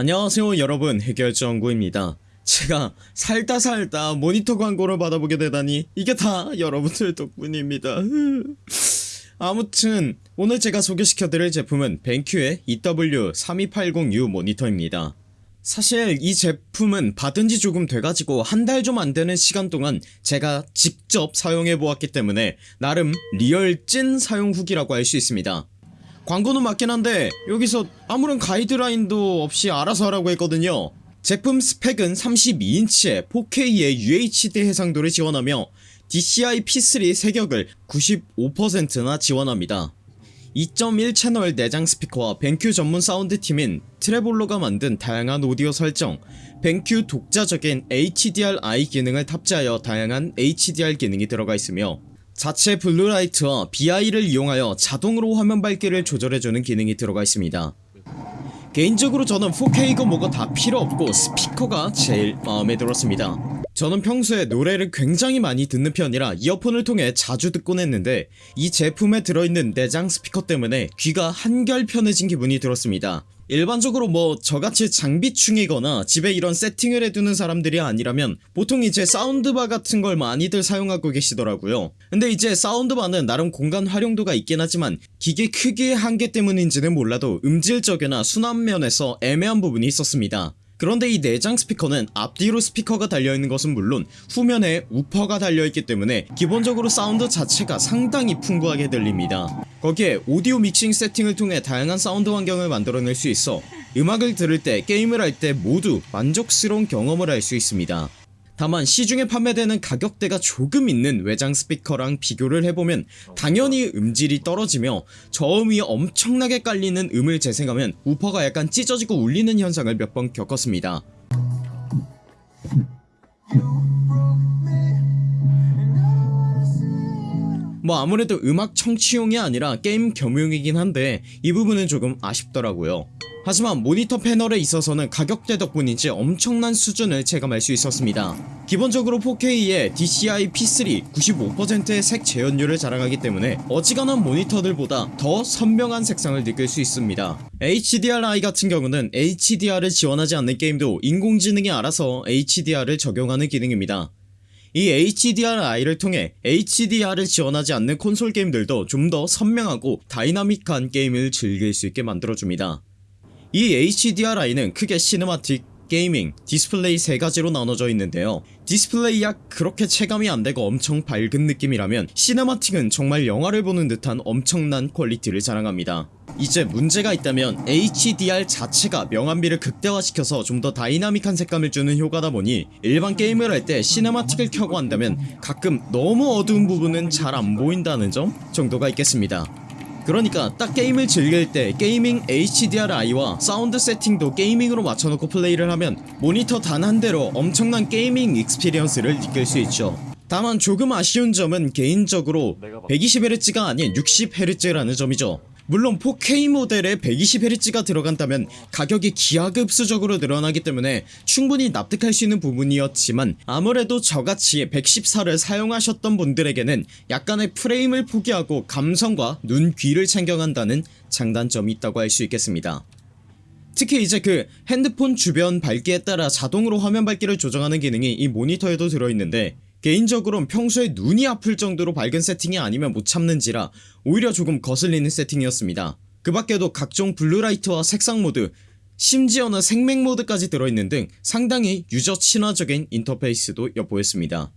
안녕하세요 여러분. 해결정구입니다. 제가 살다 살다 모니터 광고를 받아보게 되다니 이게 다 여러분들 덕분입니다. 아무튼 오늘 제가 소개시켜드릴 제품은 BenQ의 EW3280U 모니터입니다. 사실 이 제품은 받은지 조금 돼가지고 한 달 좀 안되는 시간 동안 제가 직접 사용해보았기 때문에 나름 real 찐 사용 후기라고 할 수 있습니다 광고는 맞긴 한데 여기서 아무런 가이드라인도 없이 알아서 하라고 했거든요. 제품 스펙은 32인치에 4K의 UHD 해상도를 지원하며 DCI P3 세격을 95%나 지원합니다. 2.1 채널 내장 스피커와 벤큐 전문 사운드팀인 트레볼로가 만든 다양한 오디오 설정 벤큐 독자적인 HDR-I 기능을 탑재하여 다양한 HDR 기능이 들어가 있으며 자체 blue light와 BI를 이용하여 자동으로 화면 밝기를 조절해주는 기능이 들어가 있습니다. 개인적으로 저는 4K가 뭐가 다 필요 없고 스피커가 제일 마음에 들었습니다. 저는 평소에 노래를 굉장히 많이 듣는 편이라 이어폰을 통해 자주 듣곤 했는데 이 제품에 들어있는 내장 스피커 때문에 귀가 한결 편해진 기분이 들었습니다 일반적으로 뭐 저같이 장비충이거나 집에 이런 세팅을 해두는 사람들이 아니라면 보통 이제 soundbar 같은 걸 많이들 사용하고 계시더라고요. 근데 이제 soundbar는 나름 공간 활용도가 있긴 하지만 기계 크기의 한계 때문인지는 몰라도 음질적이나 순환면에서 애매한 부분이 있었습니다 그런데 이 내장 스피커는 앞뒤로 스피커가 달려있는 것은 물론 후면에 우퍼가 달려있기 때문에 기본적으로 사운드 자체가 상당히 풍부하게 들립니다. 거기에 오디오 믹싱 세팅을 통해 다양한 사운드 환경을 만들어낼 수 있어 음악을 들을 때 게임을 할 때 모두 만족스러운 경험을 할 수 있습니다 다만 시중에 판매되는 가격대가 조금 있는 외장 스피커랑 비교를 해보면 당연히 음질이 떨어지며 저음이 엄청나게 깔리는 음을 재생하면 우퍼가 약간 찢어지고 울리는 현상을 몇 번 겪었습니다 뭐 아무래도 음악 청취용이 아니라 게임 겸용이긴 한데 이 부분은 조금 아쉽더라고요. 하지만 모니터 패널에 있어서는 가격대 덕분인지 엄청난 수준을 체감할 수 있었습니다. 기본적으로 4K에 DCI P3 95%의 색 재현율을 자랑하기 때문에 어지간한 모니터들보다 더 선명한 색상을 느낄 수 있습니다. HDR-I 같은 경우는 HDR을 지원하지 않는 게임도 인공지능이 알아서 HDR을 적용하는 기능입니다 이 HDRi를 통해 HDR을 지원하지 않는 콘솔 게임들도 좀 더 선명하고 다이나믹한 게임을 즐길 수 있게 만들어줍니다. 이 HDRi는 크게 cinematic, gaming, 디스플레이 세 가지로 나눠져 있는데요. 디스플레이야 그렇게 체감이 안되고 엄청 밝은 느낌이라면 cinematic은 정말 영화를 보는 듯한 엄청난 퀄리티를 자랑합니다. 이제 문제가 있다면 HDR 자체가 명암비를 극대화시켜서 좀 더 다이나믹한 색감을 주는 효과다 보니 일반 게임을 할 때 cinematic을 켜고 한다면 가끔 너무 어두운 부분은 잘 안보인다는 점 정도가 있겠습니다 그러니까 딱 게임을 즐길 때 gaming HDRi와 사운드 세팅도 gaming으로 맞춰놓고 플레이를 하면 모니터 단 한 대로 엄청난 gaming experience를 느낄 수 있죠. 다만 조금 아쉬운 점은 개인적으로 120Hz가 아닌 60Hz라는 점이죠 물론 4K 모델에 120Hz가 들어간다면 가격이 기하급수적으로 늘어나기 때문에 충분히 납득할 수 있는 부분이었지만 아무래도 저같이 144를 사용하셨던 분들에게는 약간의 프레임을 포기하고 감성과 눈 귀를 챙겨간다는 장단점이 있다고 할 수 있겠습니다. 특히 이제 그 핸드폰 주변 밝기에 따라 자동으로 화면 밝기를 조정하는 기능이 이 모니터에도 들어있는데 개인적으로는 평소에 눈이 아플 정도로 밝은 세팅이 아니면 못 참는지라 오히려 조금 거슬리는 세팅이었습니다. 그 밖에도 각종 blue light와 색상 모드 심지어는 색맹 모드까지 들어있는 등 상당히 user 친화적인 인터페이스도 엿보였습니다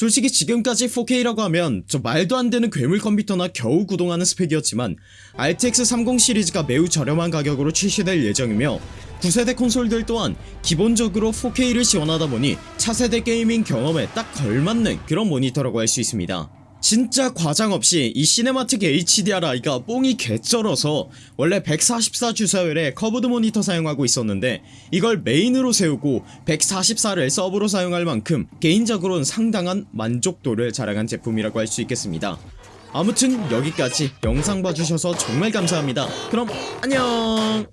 솔직히 지금까지 4K라고 하면 저 말도 안되는 괴물 컴퓨터나 겨우 구동하는 스펙이었지만 RTX 30 시리즈가 매우 저렴한 가격으로 출시될 예정이며 9세대 콘솔들 또한 기본적으로 4K를 지원하다 보니 차세대 gaming 경험에 딱 걸맞는 그런 모니터라고 할 수 있습니다 진짜 과장 없이 이 cinematic HDR 이거 뽕이 개쩔어서 원래 144 주사율의 curved 모니터 사용하고 있었는데 이걸 메인으로 세우고 144를 서브로 사용할 만큼 개인적으로는 상당한 만족도를 자랑한 제품이라고 할 수 있겠습니다. 아무튼 여기까지 영상 봐주셔서 정말 감사합니다. 그럼 안녕